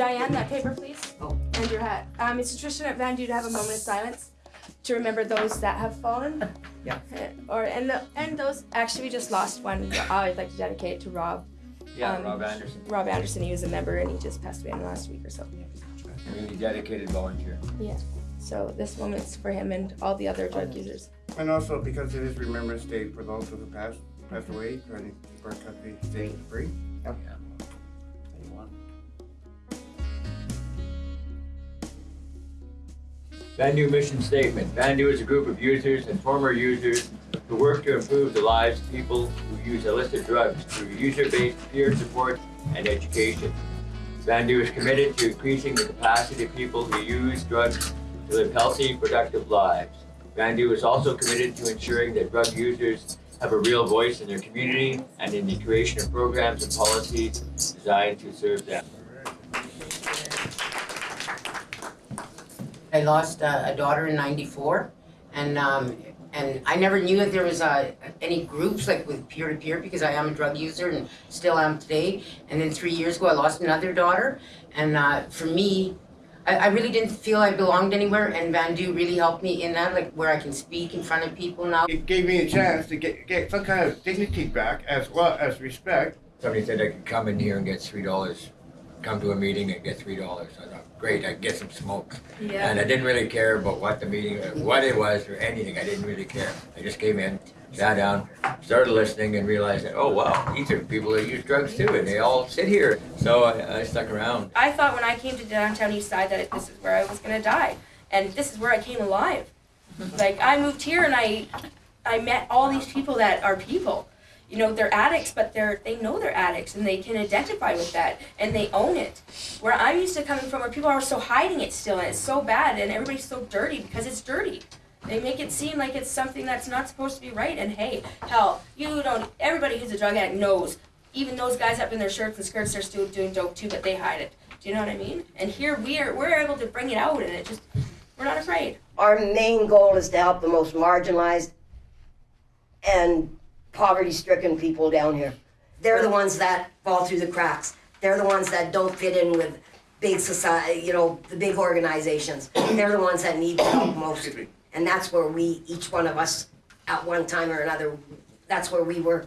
Diane, that paper, please. Oh. And your hat. Um, it's a tradition at Vandu to have a moment of silence to remember those that have fallen. Yeah. Uh, Or and the and those actually we just lost one. I'd like to dedicate it to Rob. Yeah, Um, Rob Anderson, Rob Anderson. He was a member and he just passed away in the last week or so. really dedicated volunteer. Yeah. So this moment's for him and all the other drug users. And also because it is Remembrance Day for those who have passed, passed away, trying to keep our country safe and free. Vandu mission statement. Vandu is a group of users and former users who work to improve the lives of people who use illicit drugs through user-based peer support and education. Vandu is committed to increasing the capacity of people who use drugs to live healthy, productive lives. Vandu is also committed to ensuring that drug users have a real voice in their community and in the creation of programs and policies designed to serve them. I lost uh, a daughter in '94, and um, and I never knew that there was uh, any groups like with peer to peer because I am a drug user and still am today. And then three years ago, I lost another daughter, and uh, for me, I, I really didn't feel I belonged anywhere. And Vandu really helped me in that, like where I can speak in front of people now. It gave me a chance to get, get some kind of dignity back as well as respect. Somebody said I could come in here and get three dollars, come to a meeting and get three dollars. I thought, great, I could get some smoke. And I didn't really care about what the meeting, what it was or anything. I didn't really care. I just came in, sat down, started listening and realized that, oh wow, these are people that use drugs too and they all sit here. So I, I stuck around. I thought when I came to downtown East Side that this is where I was gonna die, and this is where I came alive. Mm-hmm. Like I moved here and I, I met all these people that are people. You know, they're addicts, but they're they know they're addicts and they can identify with that and they own it. Where I'm used to coming from, where people are so hiding it still and it's so bad and everybody's so dirty because it's dirty. They make it seem like it's something that's not supposed to be right. And hey, hell, you don't. Everybody who's a drug addict knows. Even those guys up in their shirts and skirts, they're still doing dope too, but they hide it. Do you know what I mean? And here we are, we're able to bring it out, and it just, we're not afraid. Our main goal is to help the most marginalized and poverty stricken people down here. They're the ones that fall through the cracks. They're the ones that don't fit in with big society, you know, the big organizations. They're the ones that need the help most. And that's where we, each one of us, at one time or another, that's where we were.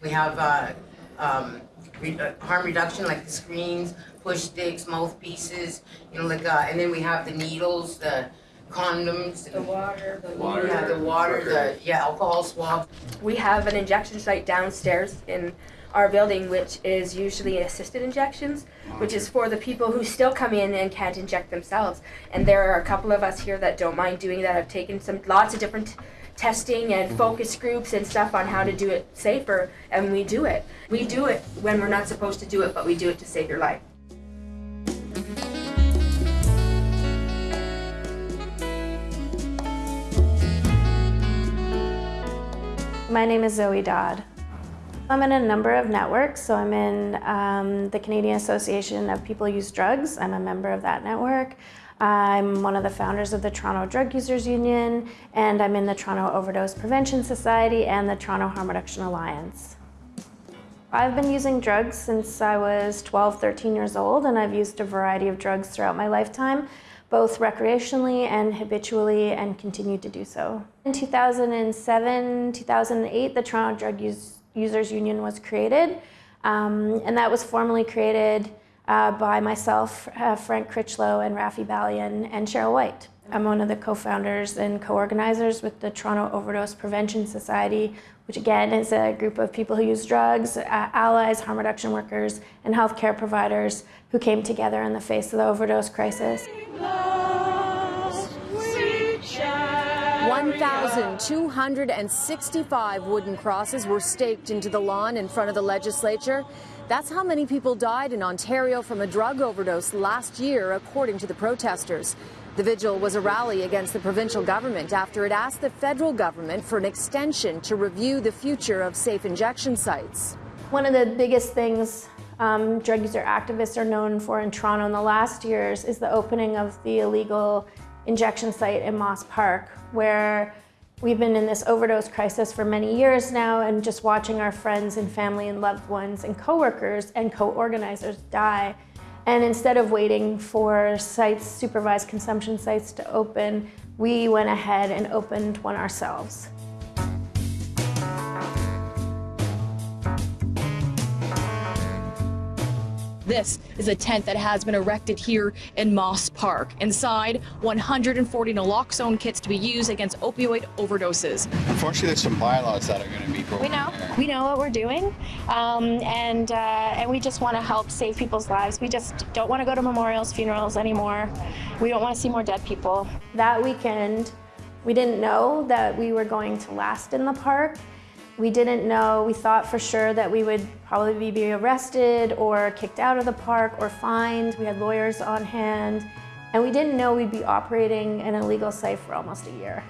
We have uh, um, re- uh, harm reduction, like the screens, push sticks, mouthpieces, you know, like, uh, and then we have the needles, the condoms, The water, the Water. yeah, the water, the yeah, alcohol swab. We have an injection site downstairs in our building, which is usually assisted injections, which is for the people who still come in and can't inject themselves. And there are a couple of us here that don't mind doing that. I've taken some lots of different testing and mm-hmm. focus groups and stuff on how to do it safer, and we do it. We do it when we're not supposed to do it, but we do it to save your life. My name is Zoe Dodd. I'm in a number of networks, so I'm in um, the Canadian Association of People Use Drugs. I'm a member of that network. I'm one of the founders of the Toronto Drug Users Union, and I'm in the Toronto Overdose Prevention Society and the Toronto Harm Reduction Alliance. I've been using drugs since I was 12, 13 years old, and I've used a variety of drugs throughout my lifetime, both recreationally and habitually, and continued to do so. In 2007, 2008, the Toronto Drug Use Users Union was created, um, and that was formally created uh, by myself, uh, Frank Critchlow, and Rafi Balian, and Cheryl White. I'm one of the co-founders and co-organizers with the Toronto Overdose Prevention Society, which again is a group of people who use drugs, uh, allies, harm reduction workers, and healthcare providers who came together in the face of the overdose crisis. 1,265 wooden crosses were staked into the lawn in front of the legislature. That's how many people died in Ontario from a drug overdose last year, according to the protesters. The vigil was a rally against the provincial government after it asked the federal government for an extension to review the future of safe injection sites. One of the biggest things um, drug user activists are known for in Toronto in the last years is the opening of the illegal injection site in Moss Park, where we've been in this overdose crisis for many years now and just watching our friends and family and loved ones and coworkers and co-organizers die And instead of waiting for sites, supervised consumption sites to open, we went ahead and opened one ourselves. This is a tent that has been erected here in Moss Park. Inside, 140 naloxone kits to be used against opioid overdoses. Unfortunately, there's some bylaws that are going to be broken. We know. here. We know what we're doing, um, and uh, and we just want to help save people's lives. We just don't want to go to memorials, funerals anymore. We don't want to see more dead people. That weekend, we didn't know that we were going to last in the park. We didn't know, we thought for sure that we would probably be arrested or kicked out of the park or fined. We had lawyers on hand. And we didn't know we'd be operating an illegal site for almost a year.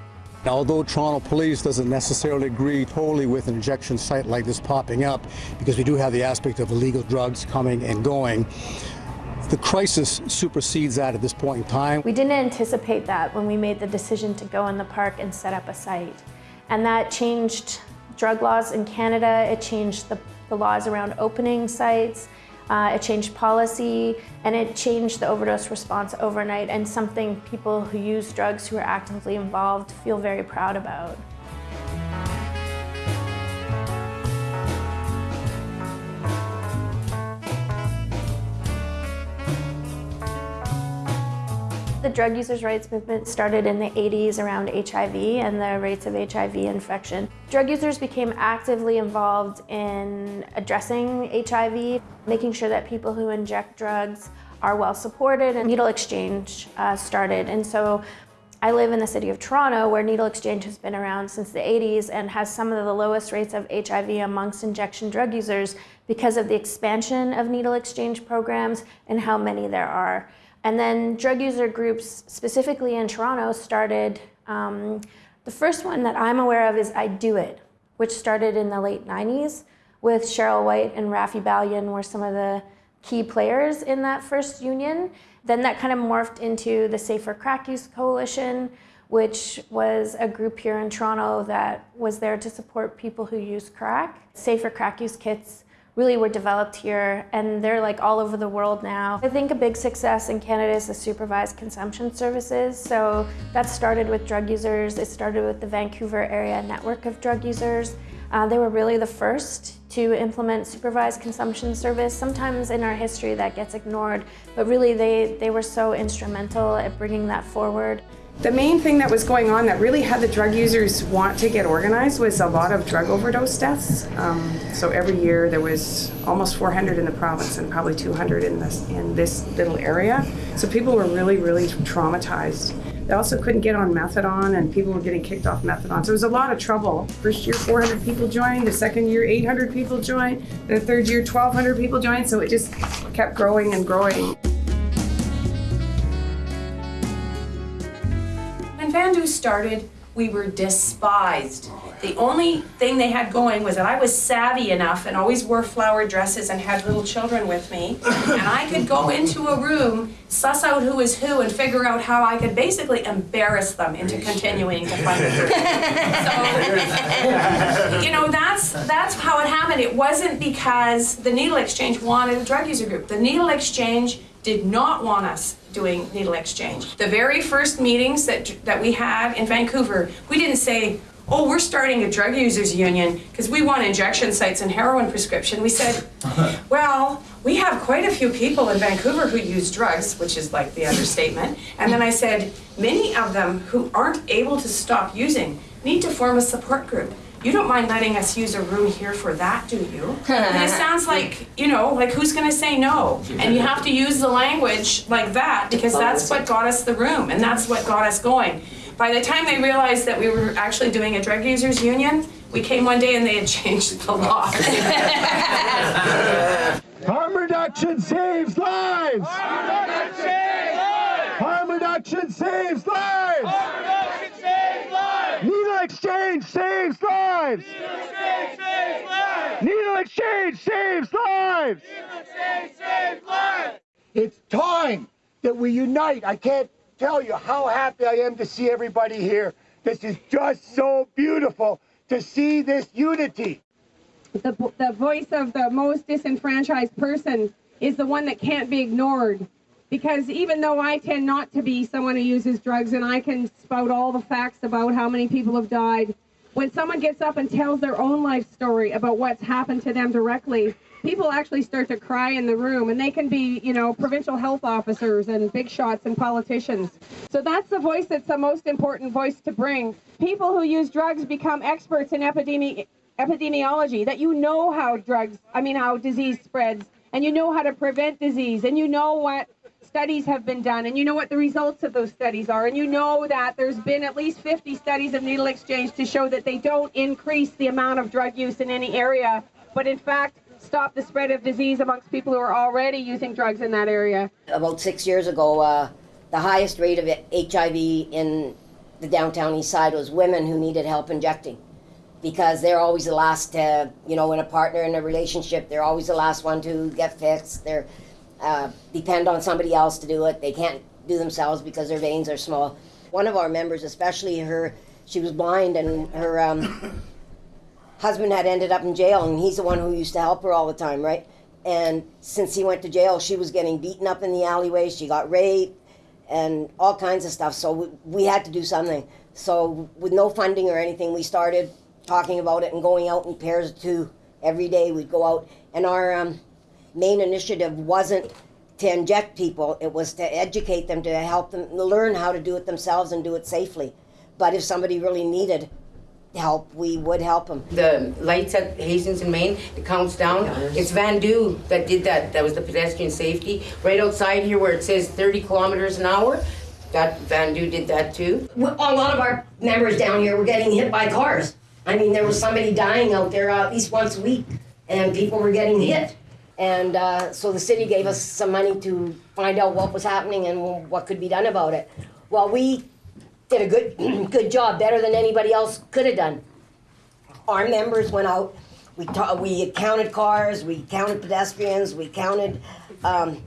Although Toronto Police doesn't necessarily agree totally with an injection site like this popping up, because we do have the aspect of illegal drugs coming and going, the crisis supersedes that at this point in time. We didn't anticipate that when we made the decision to go in the park and set up a site. And that changed drug laws in Canada, it changed the, the laws around opening sites, uh, it changed policy, and it changed the overdose response overnight, and something people who use drugs who are actively involved feel very proud about. The drug users' rights movement started in the 80s around HIV and the rates of HIV infection. Drug users became actively involved in addressing HIV, making sure that people who inject drugs are well supported, and needle exchange uh, started. And so I live in the city of Toronto where needle exchange has been around since the 80s and has some of the lowest rates of HIV amongst injection drug users because of the expansion of needle exchange programs and how many there are. And then drug user groups, specifically in Toronto, started. Um, the first one that I'm aware of is I Do It, which started in the late 90s with Cheryl White and Rafi Balian were some of the key players in that first union. Then that kind of morphed into the Safer Crack Use Coalition, which was a group here in Toronto that was there to support people who use crack. Safer Crack Use kits really were developed here and they're like all over the world now. I think a big success in Canada is the supervised consumption services. So that started with drug users. It started with the Vancouver area network of drug users. Uh, they were really the first to implement supervised consumption service. Sometimes in our history that gets ignored, but really they, they were so instrumental at bringing that forward. The main thing that was going on that really had the drug users want to get organized was a lot of drug overdose deaths. Um, so every year there was almost 400 in the province and probably 200 in this in this little area. So people were really, really traumatized. They also couldn't get on methadone, and people were getting kicked off methadone. So it was a lot of trouble. First year, 400 people joined. The second year, 800 people joined. The third year, 1,200 people joined. So it just kept growing and growing. When Vandu started, we were despised. The only thing they had going was that I was savvy enough and always wore flower dresses and had little children with me. And I could go into a room, suss out who was who, and figure out how I could basically embarrass them into continuing to group. So, you know, that's that's how it happened. It wasn't because the Needle Exchange wanted a drug user group. The Needle Exchange did not want us doing needle exchange. The very first meetings that that we had in Vancouver, we didn't say, "Oh, we're starting a drug users union because we want injection sites and heroin prescription." We said, "Well, we have quite a few people in Vancouver who use drugs, which is like the understatement." And then I said, "Many of them who aren't able to stop using need to form a support group." You don't mind letting us use a room here for that, do you? And it sounds like, you know, like who's gonna say no? And you have to use the language like that because that's what got us the room and that's what got us going. By the time they realized that we were actually doing a drug users union, we came one day and they had changed the law. Harm reduction saves lives! Harm reduction saves lives! Harm reduction saves lives! Harm reduction saves lives! Needle exchange saves lives! Needle exchange saves lives! Needle exchange saves lives! Needle exchange saves lives! It's time that we unite. I can't tell you how happy I am to see everybody here. This is just so beautiful to see this unity. the, the voice of the most disenfranchised person is the one that can't be ignored. Because even though I tend not to be someone who uses drugs and I can spout all the facts about how many people have died, when someone gets up and tells their own life story about what's happened to them directly, people actually start to cry in the room and they can be, you know, provincial health officers and big shots and politicians. So that's the voice that's the most important voice to bring. People who use drugs become experts in epidemi- epidemiology, that you know how drugs, I mean, how disease spreads, and you know how to prevent disease, and you know what studies have been done, and you know what the results of those studies are, and you know that there's been at least 50 studies of needle exchange to show that they don't increase the amount of drug use in any area, but in fact, stop the spread of disease amongst people who are already using drugs in that area. About six years ago, uh, the highest rate of HIV in the downtown east side was women who needed help injecting. Because they're always the last to, you know, in a partner in a relationship, they're always the last one to get fixed. They're uh, depend on somebody else to do it. They can't do themselves because their veins are small. One of our members, especially her, she was blind and her um, husband had ended up in jail, and he's the one who used to help her all the time, right? And since he went to jail, she was getting beaten up in the alleyway. She got raped and all kinds of stuff. So we, we had to do something. So with no funding or anything, we started talking about it and going out in pairs of two every day. We'd go out, and our um, main initiative wasn't to inject people; it was to educate them, to help them learn how to do it themselves and do it safely. But if somebody really needed help, we would help them. The lights at Hastings and Main, it counts down. It's Vandu that did that. That was the pedestrian safety. Right outside here where it says 30 kilometers an hour, that Vandu did that too. A lot of our members down here were getting hit by cars. I mean, there was somebody dying out there uh, at least once a week, and people were getting hit. And uh, so the city gave us some money to find out what was happening and what could be done about it. Well, we did a good good job, better than anybody else could have done. Our members went out. We we counted cars, we counted pedestrians, we counted um,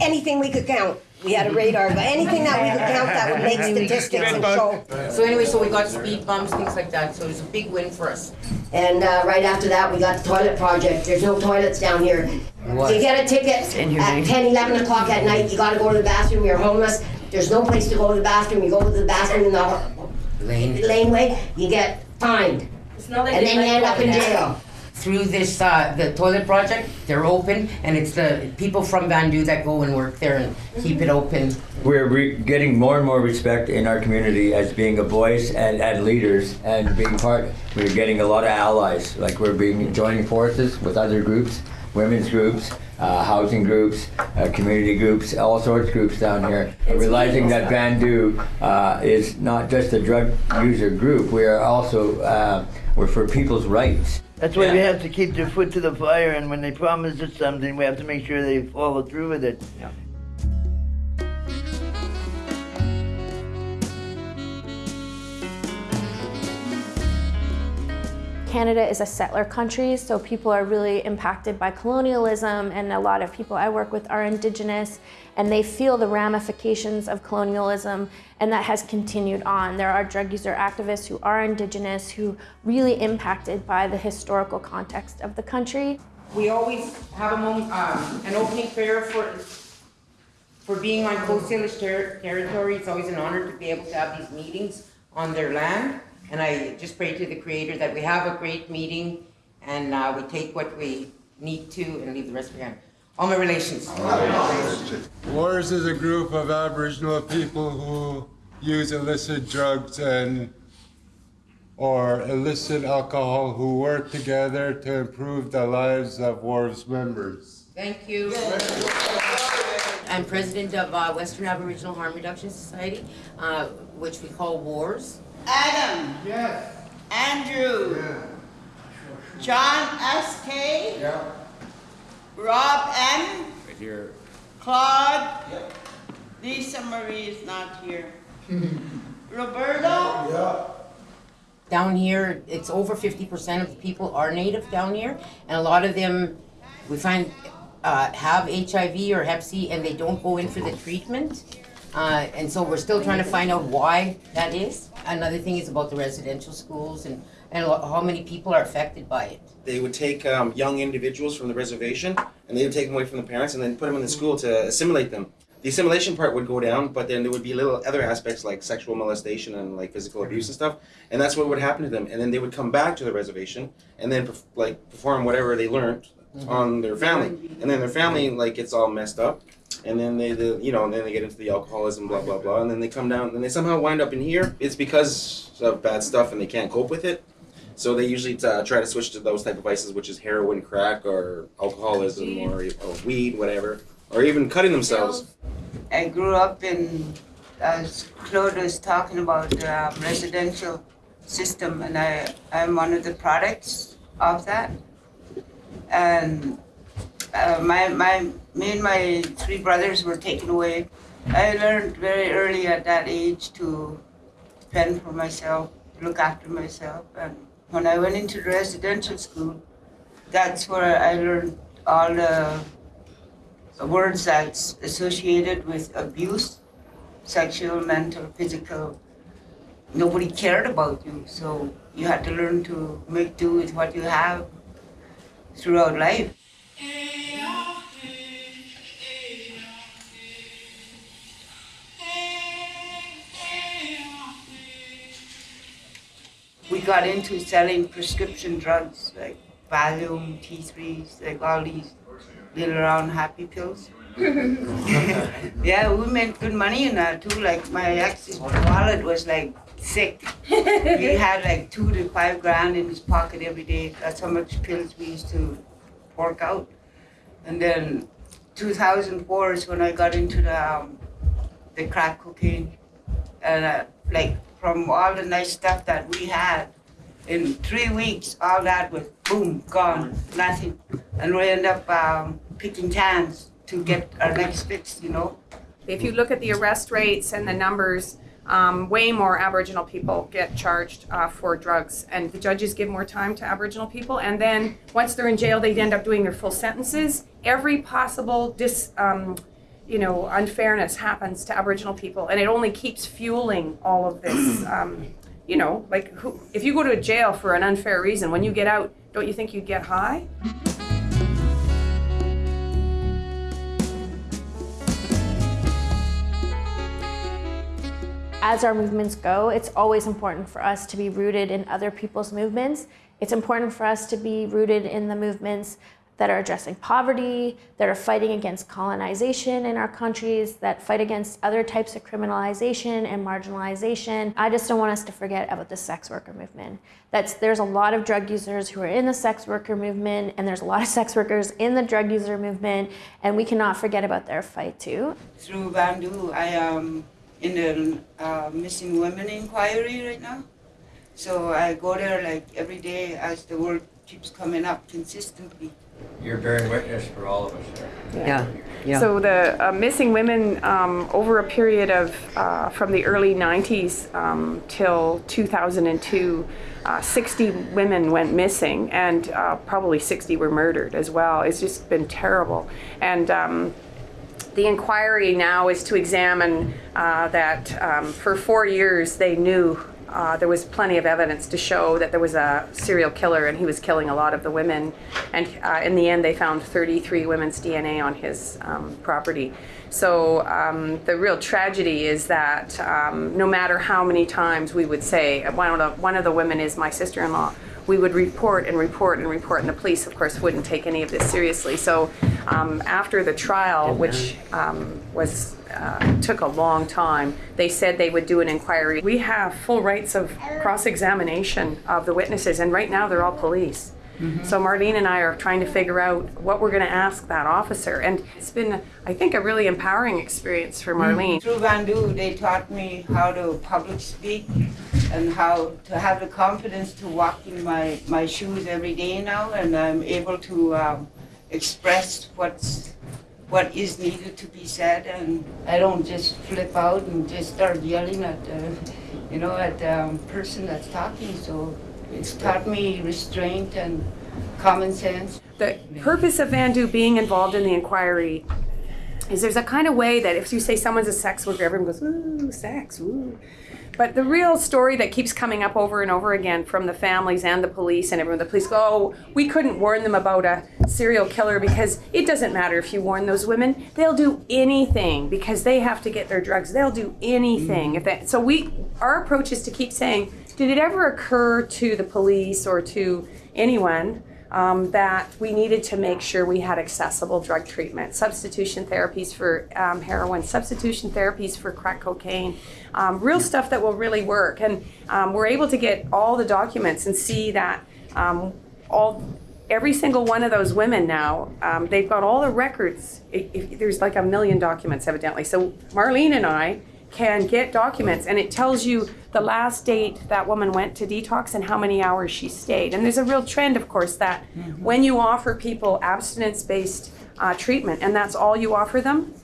anything we could count. We had a radar, but anything that we could count that would make statistics and show. So anyway, so we got speed bumps, things like that. So it was a big win for us. And uh, right after that, we got the toilet project. There's no toilets down here. What? You get a ticket at 10, 11 o'clock at night, you gotta go to the bathroom, you're homeless. There's no place to go to the bathroom. You go to the bathroom in the Lane. laneway, you get fined. It's not like And then you end up in walking jail. Through this, uh, the toilet project, they're open, and it's the people from Vandu that go and work there and keep it open. We're re- getting more and more respect in our community as being a voice and, and leaders and being part. We're getting a lot of allies. Like we're being joining forces with other groups, women's groups, uh, housing groups, uh, community groups, all sorts of groups down here. And realizing that Vandu uh, is not just a drug user group. We are also uh, we're for people's rights. That's why we have to keep their foot to the fire, and when they promise us something, we have to make sure they follow through with it. Canada is a settler country, so people are really impacted by colonialism, and a lot of people I work with are Indigenous, and they feel the ramifications of colonialism, and that has continued on. There are drug user activists who are Indigenous who really impacted by the historical context of the country. We always have a moment, um, an opening prayer for for being on Coast Salish ter- territory. It's always an honor to be able to have these meetings on their land. And I just pray to the Creator that we have a great meeting and uh, we take what we need to and leave the rest behind. All my relations. Wars is a group of Aboriginal people who use illicit drugs and or illicit alcohol who work together to improve the lives of WAR's members. Thank you. I'm president of uh, Western Aboriginal Harm Reduction Society, uh, which we call WARS. Adam. Yes. Andrew. Yeah. John S.K. Yeah. Rob M. Right here. Claude. Lisa Marie is not here. Roberto. Yeah. Down here, it's over 50% of the people are native down here, and a lot of them, we find, uh, have HIV or Hep C and they don't go in for the treatment. Uh, and so we're still trying to find out why that is. Another thing is about the residential schools and, and how many people are affected by it. They would take um, young individuals from the reservation and they would take them away from the parents and then put them in the school to assimilate them. The assimilation part would go down, but then there would be little other aspects like sexual molestation and like physical abuse and stuff, and that's what would happen to them. And then they would come back to the reservation and then like perform whatever they learned on their family, and then their family like gets all messed up, and then they, the, you know, and then they get into the alcoholism, blah blah blah, and then they come down, and they somehow wind up in here. It's because of bad stuff, and they can't cope with it. So they usually uh, try to switch to those type of vices, which is heroin, crack, or alcoholism, or, or weed, whatever, or even cutting themselves. I grew up in, as Claude was talking about, the um, residential system, and I, I'm one of the products of that. And uh, my, my, me and my three brothers were taken away. I learned very early at that age to fend for myself, look after myself. And when I went into residential school, that's where I learned all the words that's associated with abuse, sexual, mental, physical. Nobody cared about you, so you had to learn to make do with what you have throughout life. We got into selling prescription drugs like Valium, T3s, like all these little round happy pills. yeah, we made good money in that too. Like my ex's wallet was like sick. he had like two to five grand in his pocket every day. That's how much pills we used to fork out. And then 2004 is when I got into the um, the crack cocaine, and uh, like from all the nice stuff that we had, in three weeks, all that was boom gone, nothing, and we end up um, picking cans to get our next fix, you know. If you look at the arrest rates and the numbers, um, way more Aboriginal people get charged uh, for drugs, and the judges give more time to Aboriginal people. And then once they're in jail, they end up doing their full sentences. Every possible dis, um, you know, unfairness happens to Aboriginal people, and it only keeps fueling all of this. Um, you know, like who, if you go to jail for an unfair reason, when you get out, don't you think you'd get high? As our movements go, it's always important for us to be rooted in other people's movements. It's important for us to be rooted in the movements that are addressing poverty, that are fighting against colonization in our countries, that fight against other types of criminalization and marginalization. I just don't want us to forget about the sex worker movement. That's, there's a lot of drug users who are in the sex worker movement, and there's a lot of sex workers in the drug user movement, and we cannot forget about their fight too. Through Vandu, I am in the uh, missing women inquiry right now. So I go there like every day as the work keeps coming up consistently. You're bearing witness for all of us there. Yeah. Yeah. So the uh, missing women um, over a period of uh, from the early 90s um, till 2002, uh, 60 women went missing, and uh, probably 60 were murdered as well. It's just been terrible, and. Um, the inquiry now is to examine uh, that um, for four years they knew uh, there was plenty of evidence to show that there was a serial killer and he was killing a lot of the women. And uh, in the end, they found 33 women's DNA on his um, property. So um, the real tragedy is that um, no matter how many times we would say, one of the, one of the women is my sister-in-law, we would report and report and report, and the police, of course, wouldn't take any of this seriously. So um, after the trial, which um, was uh, took a long time, they said they would do an inquiry. We have full rights of cross-examination of the witnesses, and right now they're all police. Mm-hmm. So Marlene and I are trying to figure out what we're going to ask that officer, and it's been, I think, a really empowering experience for Marlene. Through Vandu, they taught me how to public speak and how to have the confidence to walk in my, my shoes every day now, and I'm able to um, express what's what is needed to be said, and I don't just flip out and just start yelling at the, you know, at the um, person that's talking. So it's taught me restraint and common sense. The purpose of Vandu being involved in the inquiry is there's a kind of way that if you say someone's a sex worker, everyone goes, ooh, sex, ooh. But the real story that keeps coming up over and over again from the families and the police and everyone, the police go, oh, we couldn't warn them about a serial killer because it doesn't matter if you warn those women. They'll do anything because they have to get their drugs. They'll do anything. Mm. If they, so we, our approach is to keep saying, did it ever occur to the police or to anyone um, that we needed to make sure we had accessible drug treatment, substitution therapies for um, heroin, substitution therapies for crack cocaine, um, real stuff that will really work. And um, we're able to get all the documents and see that um, all every single one of those women now, um, they've got all the records. If, if, there's like a million documents, evidently. So Marlene and I can get documents, and it tells you the last date that woman went to detox and how many hours she stayed. And there's a real trend, of course, that Mm-hmm. when you offer people abstinence based uh, treatment and that's all you offer them,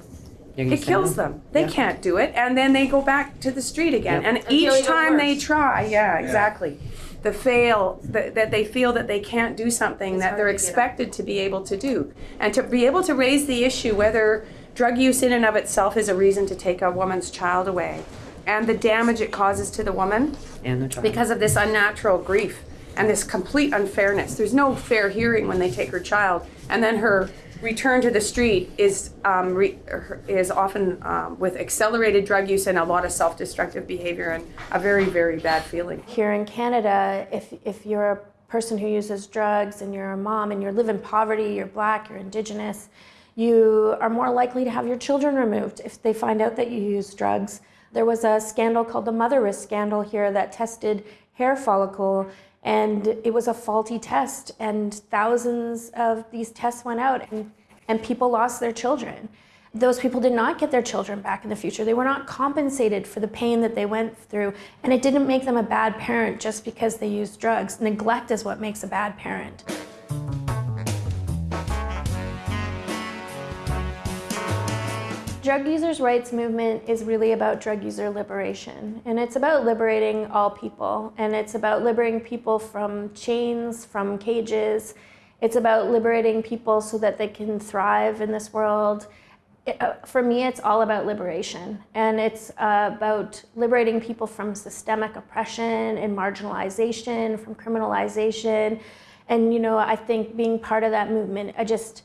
They're it kills them. They Yeah. can't do it, and then they go back to the street again. Yep. And Until each time they try, yeah, exactly. The fail, that, that they feel that they can't do something that they're to expected to be able to do. And to be able to raise the issue whether drug use in and of itself is a reason to take a woman's child away and the damage it causes to the woman And the child. because of this unnatural grief and this complete unfairness. There's no fair hearing when they take her child, and then her return to the street is um, re- is often um, with accelerated drug use and a lot of self-destructive behavior and a very very bad feeling. Here in Canada, if, if you're a person who uses drugs and you're a mom and you live in poverty, you're black, you're indigenous, you are more likely to have your children removed if they find out that you use drugs. There was a scandal called the Motherisk scandal here that tested hair follicle and it was a faulty test and thousands of these tests went out and, and people lost their children. Those people did not get their children back in the future. They were not compensated for the pain that they went through, and it didn't make them a bad parent just because they used drugs. Neglect is what makes a bad parent. Drug users' rights movement is really about drug user liberation, and it's about liberating all people, and it's about liberating people from chains, from cages. It's about liberating people so that they can thrive in this world. It, uh, for me, it's all about liberation, and it's uh, about liberating people from systemic oppression and marginalization, from criminalization. And, you know, I think being part of that movement, I just,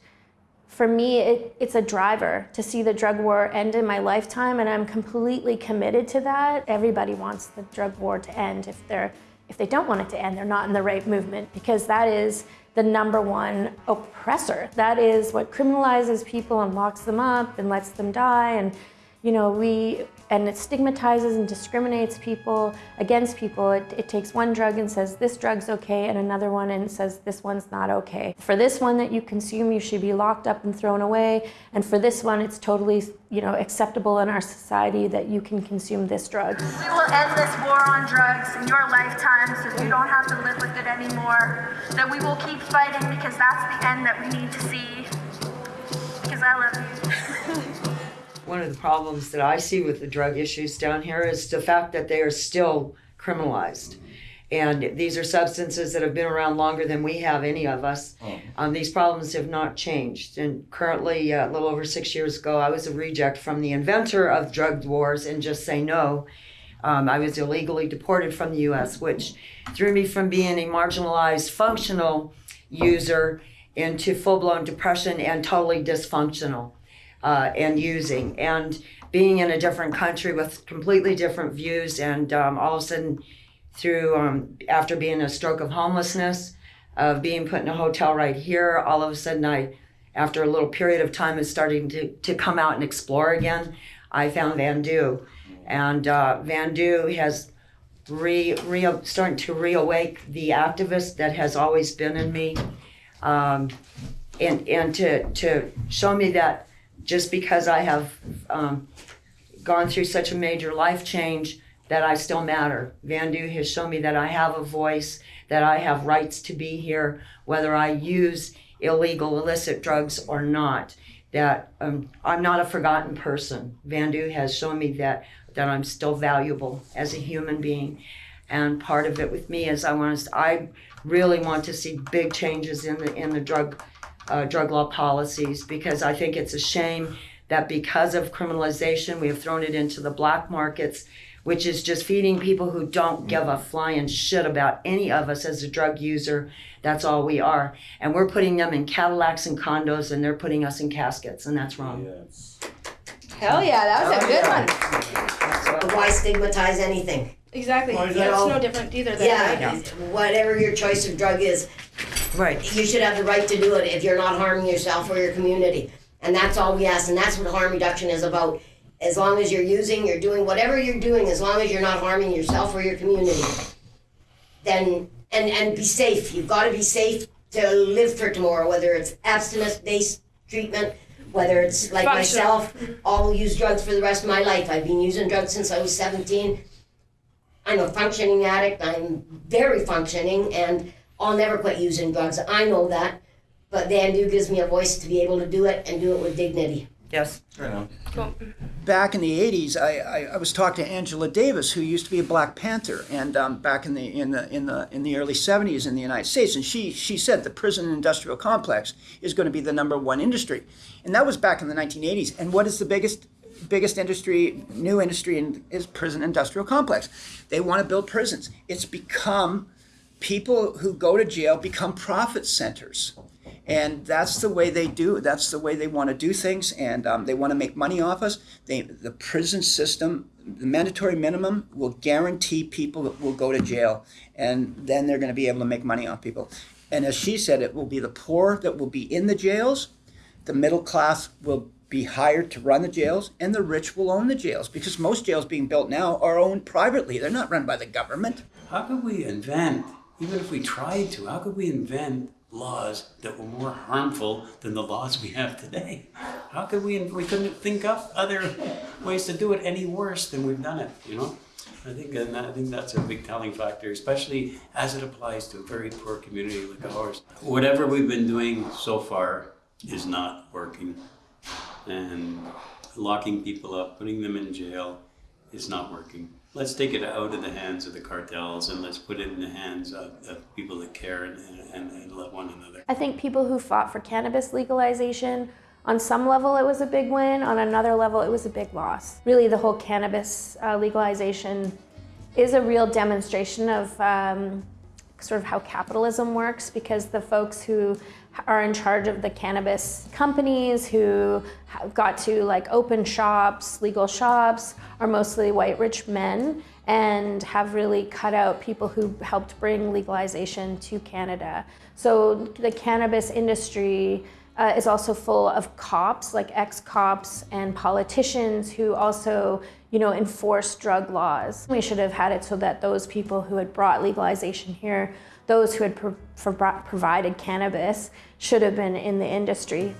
for me, it, it's a driver to see the drug war end in my lifetime, and I'm completely committed to that. Everybody wants the drug war to end. If they're, if they don't want it to end, they're not in the right movement because that is the number one oppressor. That is what criminalizes people and locks them up and lets them die. And you know, we and it stigmatizes and discriminates people against people. It, it takes one drug and says this drug's okay, and another one and says this one's not okay. For this one that you consume, you should be locked up and thrown away. And for this one, it's totally, you know, acceptable in our society that you can consume this drug. We will end this war on drugs in your lifetime so you don't have to live with it anymore. That we will keep fighting because that's the end that we need to see. Because I love you. One of the problems that I see with the drug issues down here is the fact that they are still criminalized. And these are substances that have been around longer than we have, any of us. Um, these problems have not changed. And currently, uh, a little over six years ago, I was a reject from the inventor of drug wars and just say no. Um, I was illegally deported from the US, which threw me from being a marginalized functional user into full blown depression and totally dysfunctional uh, and using. And being in a different country with completely different views, and um, all of a sudden, through um, after being a stroke of homelessness, of being put in a hotel right here, all of a sudden, I, after a little period of time, is starting to, to come out and explore again. I found Vandu, and uh, Vandu has re, re starting to reawake the activist that has always been in me, um, and and to to show me that just because I have um, gone through such a major life change that I still matter. Van Vandu has shown me that I have a voice, that I have rights to be here, whether I use illegal, illicit drugs or not. That um, I'm not a forgotten person. Van Vandu has shown me that that I'm still valuable as a human being, and part of it with me is I want to. I really want to see big changes in the in the drug uh, drug law policies because I think it's a shame that because of criminalization, we have thrown it into the black markets, which is just feeding people who don't give a flying shit about any of us as a drug user. That's all we are. And we're putting them in Cadillacs and condos, and they're putting us in caskets, and that's wrong. Hell yeah, that was a good one. But why stigmatize anything? Exactly. Why is It's no different either. Than Yeah, whatever your choice of drug is, right? You should have the right to do it if you're not harming yourself or your community, and that's all we ask. And that's what harm reduction is about. As long as you're using, you're doing whatever you're doing, as long as you're not harming yourself or your community, then and and be safe. You've got to be safe to live for tomorrow. Whether it's abstinence-based treatment, whether it's like Functional. myself, I'll use drugs for the rest of my life. I've been using drugs since I was 17. I'm a functioning addict. I'm very functioning, and I'll never quit using drugs. I know that, but Vandu gives me a voice to be able to do it and do it with dignity. Yes. back in the 80s, I, I, I was talking to Angela Davis, who used to be a Black Panther, and um, back in the in the in the in the early 70s in the United States, and she she said the prison industrial complex is going to be the number one industry, and that was back in the 1980s. And what is the biggest biggest industry, new industry, in, is prison industrial complex. They want to build prisons. It's become people who go to jail become profit centers. And that's the way they do that's the way they want to do things. And um, they want to make money off us. They, the prison system the mandatory minimum will guarantee people that will go to jail. And then they're going to be able to make money off people. And as she said it will be the poor that will be in the jails. The middle class will be hired to run the jails. And the rich will own the jails. Because most jails being built now are owned privately. They're not run by the government. How could we invent, even if we tried to, how could we invent laws that were more harmful than the laws we have today? How could we, we couldn't think up other ways to do it any worse than we've done it, you know? I think, and I think that's a big telling factor, especially as it applies to a very poor community like ours. Whatever we've been doing so far is not working. And locking people up, putting them in jail is not working. Let's take it out of the hands of the cartels and let's put it in the hands of, of people that care and, and, and love one another. I think people who fought for cannabis legalization, on some level it was a big win, on another level it was a big loss. Really, the whole cannabis uh, legalization is a real demonstration of um, sort of how capitalism works because the folks who are in charge of the cannabis companies who have got to like open shops, legal shops, are mostly white rich men and have really cut out people who helped bring legalization to Canada. So the cannabis industry uh, is also full of cops, like ex-cops and politicians who also, you know, enforce drug laws. We should have had it so that those people who had brought legalization here, those who had pro- for- provided cannabis, should have been in the industry.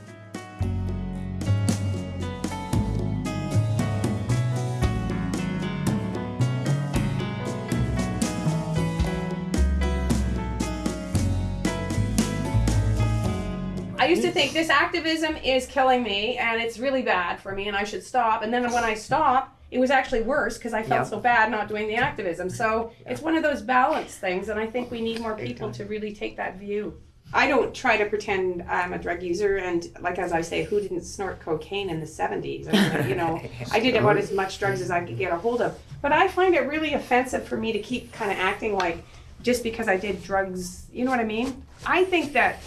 I used to think this activism is killing me and it's really bad for me and I should stop. And then when I stopped, it was actually worse because I felt Yeah. so bad not doing the activism. So it's one of those balance things, and I think we need more people to really take that view. I don't try to pretend I'm a drug user, and like as I say, who didn't snort cocaine in the 70s? I mean, you know, I did about as much drugs as I could get a hold of. But I find it really offensive for me to keep kind of acting like just because I did drugs, you know what I mean? I think that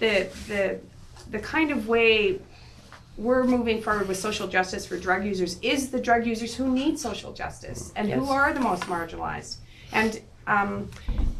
the the the kind of way we're moving forward with social justice for drug users is the drug users who need social justice and who are the most marginalized. And um,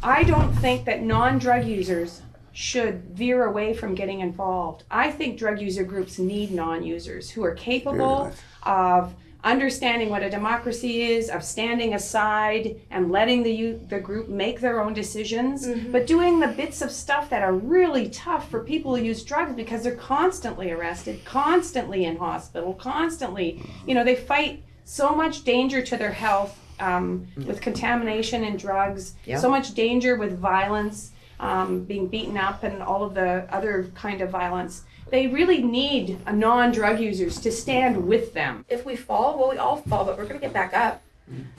I don't think that non-drug users should veer away from getting involved. I think drug user groups need non-users who are capable of understanding what a democracy is, of standing aside and letting the the group make their own decisions, but doing the bits of stuff that are really tough for people who use drugs because they're constantly arrested, constantly in hospital, constantly, you know, they fight so much danger to their health um, with contamination and drugs, Yeah. so much danger with violence, um, being beaten up, and all of the other kind of violence. They really need a non-drug users to stand with them. If we fall, well, we all fall, but we're gonna get back up,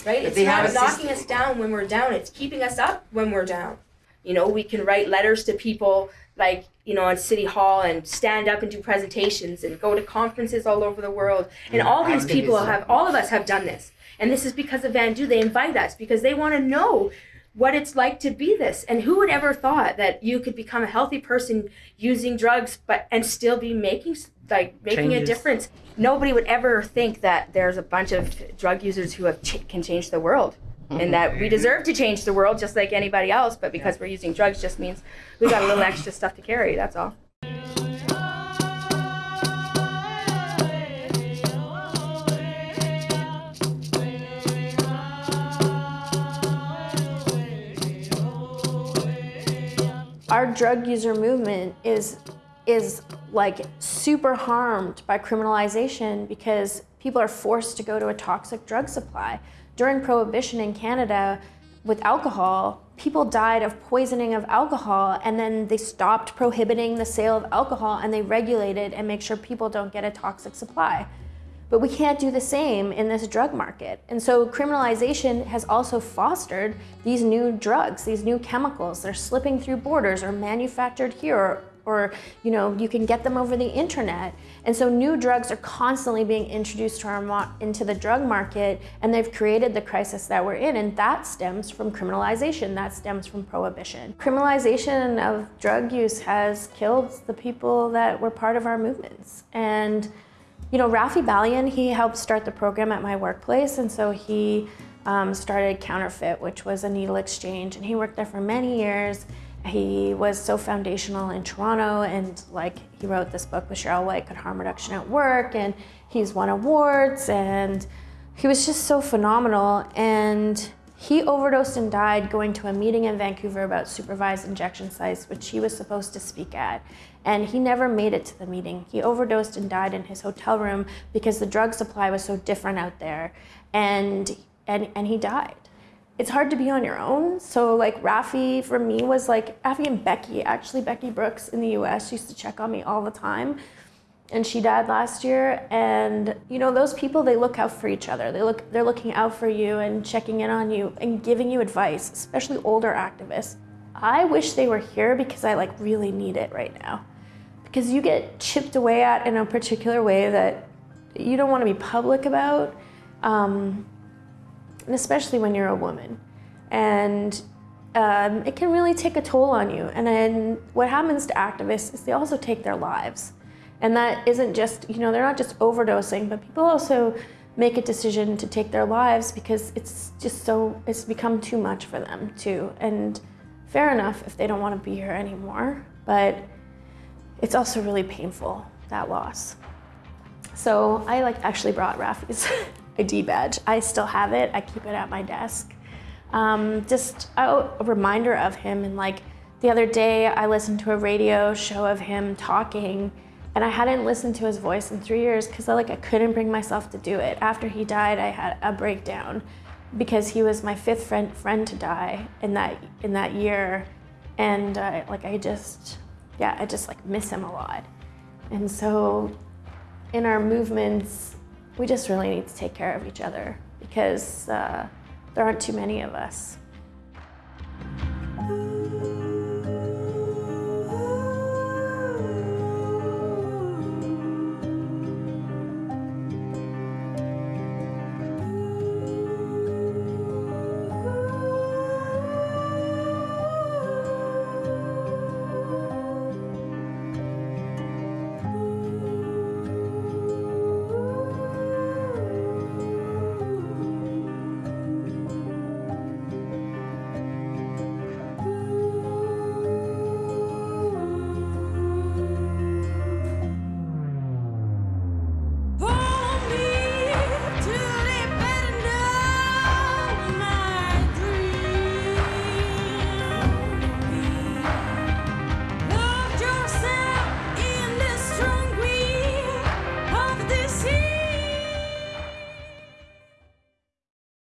right? But It's they not a knocking us down when we're down. It's keeping us up when we're down. You know, we can write letters to people like, you know, on City Hall and stand up and do presentations and go to conferences all over the world. And Yeah, all these people have, all of us have done this. And this is because of Vandu. They invite us because they want to know what it's like to be this. And who would ever thought that you could become a healthy person using drugs, but and still be making like making a difference? Nobody would ever think that there's a bunch of drug users who have ch- can change the world. And mm-hmm. that we deserve to change the world just like anybody else, but because we're using drugs just means we got a little extra stuff to carry, that's all. Our drug user movement is is like super harmed by criminalization because people are forced to go to a toxic drug supply. During prohibition in Canada with alcohol, people died of poisoning of alcohol and then they stopped prohibiting the sale of alcohol and they regulated and make sure people don't get a toxic supply. But we can't do the same in this drug market. And so criminalization has also fostered these new drugs, these new chemicals. They're slipping through borders or manufactured here or, or you know, you can get them over the internet. And so new drugs are constantly being introduced to our into the drug market and they've created the crisis that we're in and that stems from criminalization, that stems from prohibition. Criminalization of drug use has killed the people that were part of our movements. And you know, Raffi Balian, he helped start the program at my workplace, and so he um, started Counterfit, which was a needle exchange, and he worked there for many years. He was so foundational in Toronto, and like he wrote this book with Cheryl White, Good Harm Reduction at Work, and he's won awards, and he was just so phenomenal. And he overdosed and died going to a meeting in Vancouver about supervised injection sites, which he was supposed to speak at. And he never made it to the meeting. He overdosed and died in his hotel room because the drug supply was so different out there. And, and, and he died. It's hard to be on your own. So like Raffi for me was like Raffi and Becky, actually Becky Brooks in the US used to check on me all the time and she died last year. And you know those people they look out for each other. They look they're looking out for you and checking in on you and giving you advice especially older activists. I wish they were here because i like really need it right now. Because you get chipped away at in a particular way that you don't want to be public about um, and especially when you're a woman. And um, it can really take a toll on you. And then what happens to activists is they also take their lives and that isn't just, you know, they're not just overdosing, but people also make a decision to take their lives because it's just so, it's become too much for them too. And fair enough if they don't want to be here anymore, but it's also really painful, that loss. So I like actually brought Raffi's ID badge. I still have it, I keep it at my desk. Um, just a, a reminder of him and like the other day I listened to a radio show of him talking and I hadn't listened to his voice in three years because I like I couldn't bring myself to do it. After he died, I had a breakdown because he was my fifth friend friend to die in that in that year, and uh, like I just yeah I just like miss him a lot, and so in our movements we just really need to take care of each other because uh, there aren't too many of us.